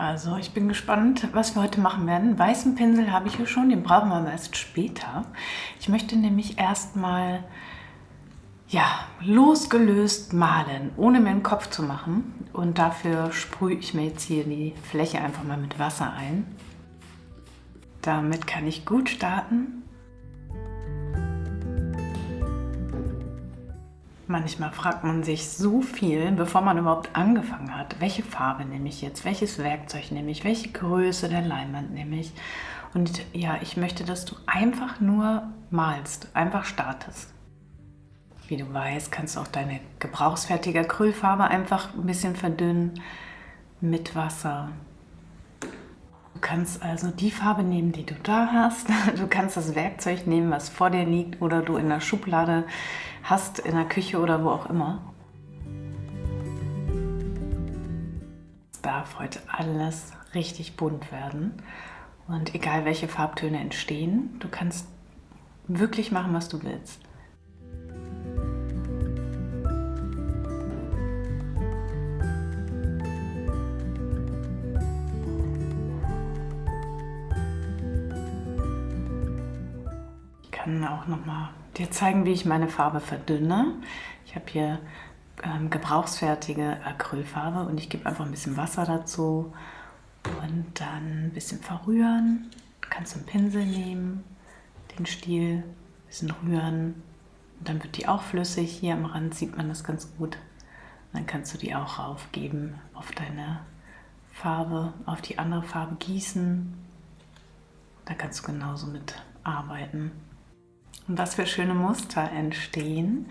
Also ich bin gespannt, was wir heute machen werden. Weißen Pinsel habe ich hier schon, den brauchen wir aber erst später. Ich möchte nämlich erstmal ja, losgelöst malen, ohne mir einen Kopf zu machen. Und dafür sprühe ich mir jetzt hier die Fläche einfach mal mit Wasser ein. Damit kann ich gut starten. Manchmal fragt man sich so viel, bevor man überhaupt angefangen hat. Welche Farbe nehme ich jetzt? Welches Werkzeug nehme ich? Welche Größe der Leinwand nehme ich? Und ja, ich möchte, dass du einfach nur malst, einfach startest. Wie du weißt, kannst du auch deine gebrauchsfertige Acrylfarbe einfach ein bisschen verdünnen mit Wasser. Du kannst also die Farbe nehmen, die du da hast. Du kannst das Werkzeug nehmen, was vor dir liegt oder du in der Schublade hast, in der Küche oder wo auch immer. Es darf heute alles richtig bunt werden. Und egal welche Farbtöne entstehen, du kannst wirklich machen, was du willst. Kann auch noch mal dir zeigen, wie ich meine Farbe verdünne. Ich habe hier ähm, gebrauchsfertige Acrylfarbe und ich gebe einfach ein bisschen Wasser dazu und dann ein bisschen verrühren. Du kannst einen Pinsel nehmen, den Stiel, ein bisschen rühren und dann wird die auch flüssig. Hier am Rand sieht man das ganz gut. Und dann kannst du die auch raufgeben auf deine Farbe, auf die andere Farbe gießen. Da kannst du genauso mit arbeiten und was für schöne Muster entstehen.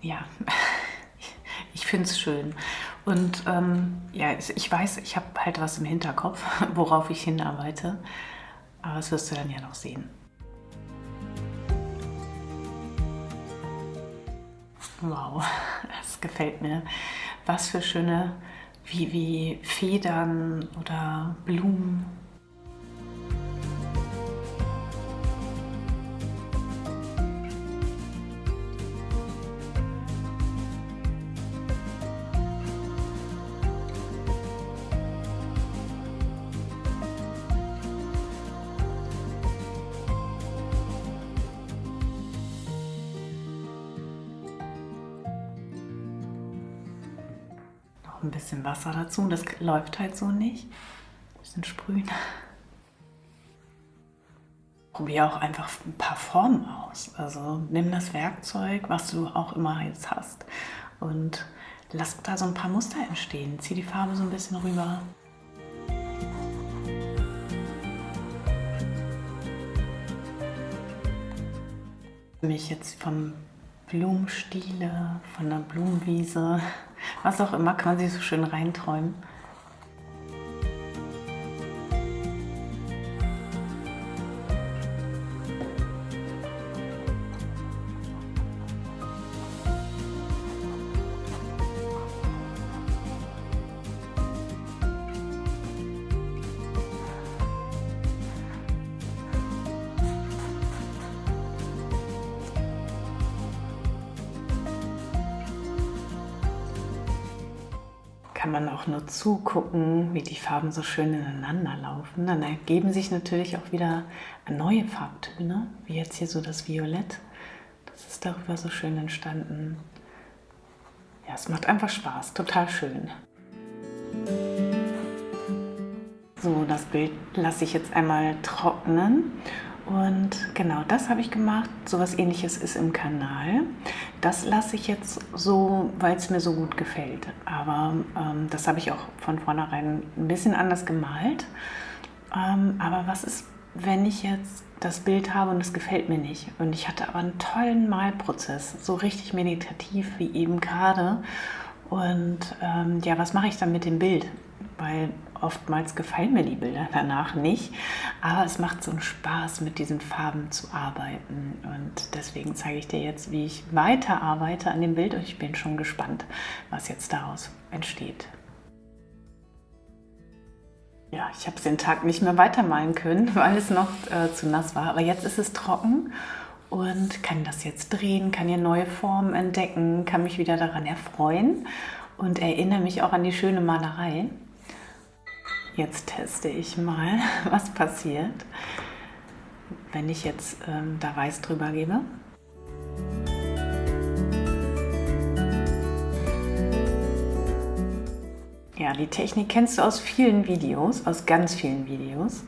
Ja, ich finde es schön. Und ähm, ja, ich weiß, ich habe halt was im Hinterkopf, worauf ich hinarbeite. Aber das wirst du dann ja noch sehen. Wow, das gefällt mir. Was für schöne, wie, wie Federn oder Blumen ein bisschen Wasser dazu. Das läuft halt so nicht. Ein bisschen sprühen. Probier auch einfach ein paar Formen aus. Also nimm das Werkzeug, was du auch immer jetzt hast und lass da so ein paar Muster entstehen. Zieh die Farbe so ein bisschen rüber. Mich jetzt vom Blumenstiele, von der Blumenwiese, was auch immer, kann man sich so schön reinträumen. Kann man auch nur zugucken, wie die Farben so schön ineinander laufen. Dann ergeben sich natürlich auch wieder neue Farbtöne, wie jetzt hier so das Violett. Das ist darüber so schön entstanden. Ja, es macht einfach Spaß, total schön. So, das Bild lasse ich jetzt einmal trocknen und genau das habe ich gemacht. So was ähnliches ist im Kanal. Das lasse ich jetzt so, weil es mir so gut gefällt. Aber ähm, das habe ich auch von vornherein ein bisschen anders gemalt. Ähm, aber was ist, wenn ich jetzt das Bild habe und es gefällt mir nicht? Und ich hatte aber einen tollen Malprozess, so richtig meditativ wie eben gerade. Und ähm, ja, was mache ich dann mit dem Bild? Weil Oftmals gefallen mir die Bilder danach nicht, aber es macht so einen Spaß, mit diesen Farben zu arbeiten. Und deswegen zeige ich dir jetzt, wie ich weiter arbeite an dem Bild und ich bin schon gespannt, was jetzt daraus entsteht. Ja, ich habe den Tag nicht mehr weitermalen können, weil es noch äh, zu nass war. Aber jetzt ist es trocken und kann das jetzt drehen, kann hier neue Formen entdecken, kann mich wieder daran erfreuen und erinnere mich auch an die schöne Malerei. Jetzt teste ich mal, was passiert, wenn ich jetzt ähm, da Weiß drüber gebe. Ja, die Technik kennst du aus vielen Videos, aus ganz vielen Videos.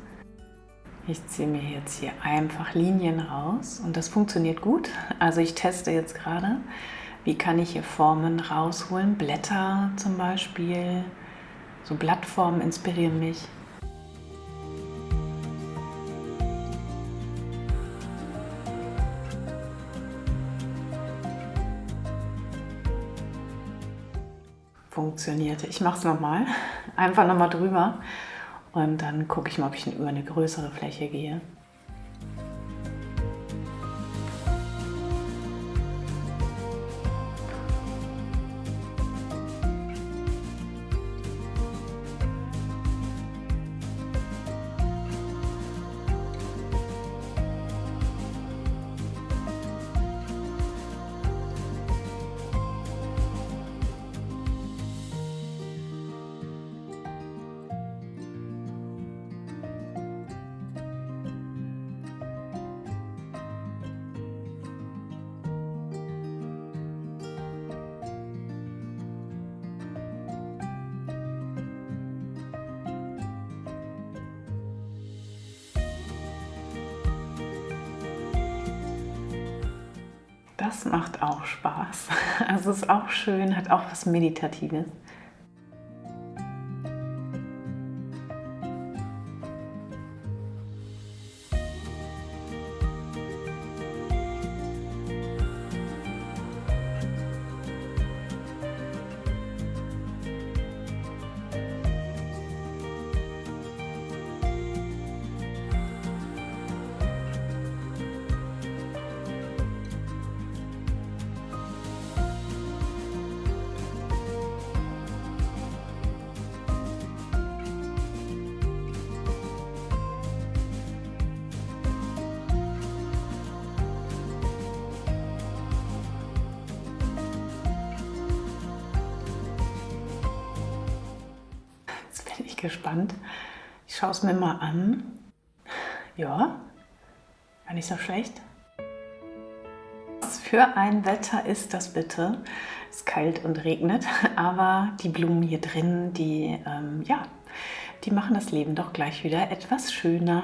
Ich ziehe mir jetzt hier einfach Linien raus und das funktioniert gut. Also ich teste jetzt gerade, wie kann ich hier Formen rausholen. Blätter zum Beispiel, so Blattformen inspirieren mich. Funktionierte. Ich mache es nochmal. Einfach nochmal drüber. Und dann gucke ich mal, ob ich über eine größere Fläche gehe. Das macht auch Spaß. Also ist auch schön, hat auch was Meditatives. Gespannt. Ich schaue es mir mal an. Ja, war nicht so schlecht. Was für ein Wetter ist das bitte? Es ist kalt und regnet, aber die Blumen hier drin, die, ähm, ja, die machen das Leben doch gleich wieder etwas schöner.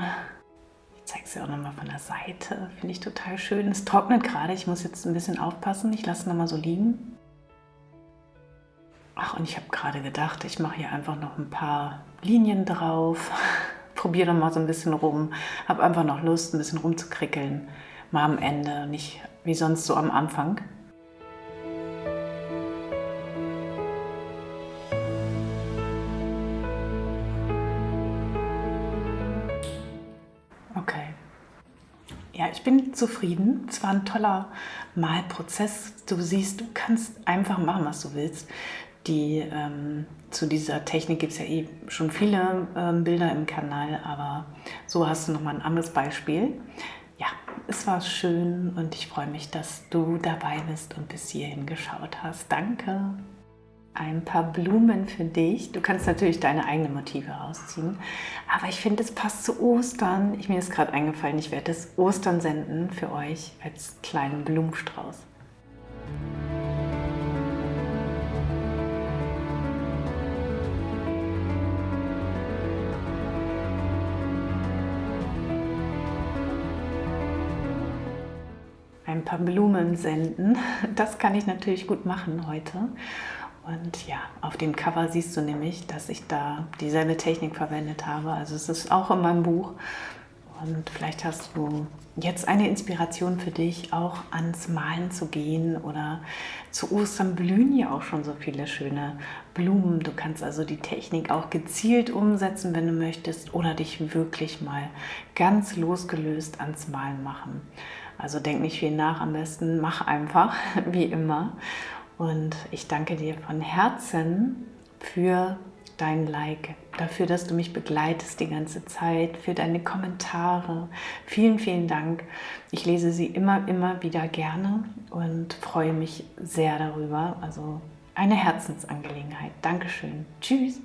Ich zeige es dir auch nochmal von der Seite. Finde ich total schön. Es trocknet gerade. Ich muss jetzt ein bisschen aufpassen. Ich lasse es nochmal so liegen. Ach, und ich habe gerade gedacht, ich mache hier einfach noch ein paar Linien drauf. Probiere noch mal so ein bisschen rum. Habe einfach noch Lust, ein bisschen rumzukrickeln. Mal am Ende, nicht wie sonst so am Anfang. Okay. Ja, ich bin zufrieden. Es war ein toller Malprozess. Du siehst, du kannst einfach machen, was du willst. Die, ähm, zu dieser Technik gibt es ja eh schon viele ähm, Bilder im Kanal, aber so hast du nochmal ein anderes Beispiel. Ja, es war schön und ich freue mich, dass du dabei bist und bis hierhin geschaut hast. Danke! Ein paar Blumen für dich. Du kannst natürlich deine eigenen Motive rausziehen, aber ich finde, es passt zu Ostern. Ich, mir ist gerade eingefallen, ich werde das Ostern senden für euch als kleinen Blumenstrauß. Ein paar Blumen senden. Das kann ich natürlich gut machen heute. Und ja, auf dem Cover siehst du nämlich, dass ich da dieselbe Technik verwendet habe. Also es ist auch in meinem Buch. Und vielleicht hast du jetzt eine Inspiration für dich, auch ans Malen zu gehen oder zu Ostern blühen ja auch schon so viele schöne Blumen. Du kannst also die Technik auch gezielt umsetzen, wenn du möchtest oder dich wirklich mal ganz losgelöst ans Malen machen. Also denk nicht viel nach, am besten mach einfach, wie immer. Und ich danke dir von Herzen für dein Like, dafür, dass du mich begleitest die ganze Zeit, für deine Kommentare. Vielen, vielen Dank. Ich lese sie immer, immer wieder gerne und freue mich sehr darüber. Also eine Herzensangelegenheit. Dankeschön. Tschüss.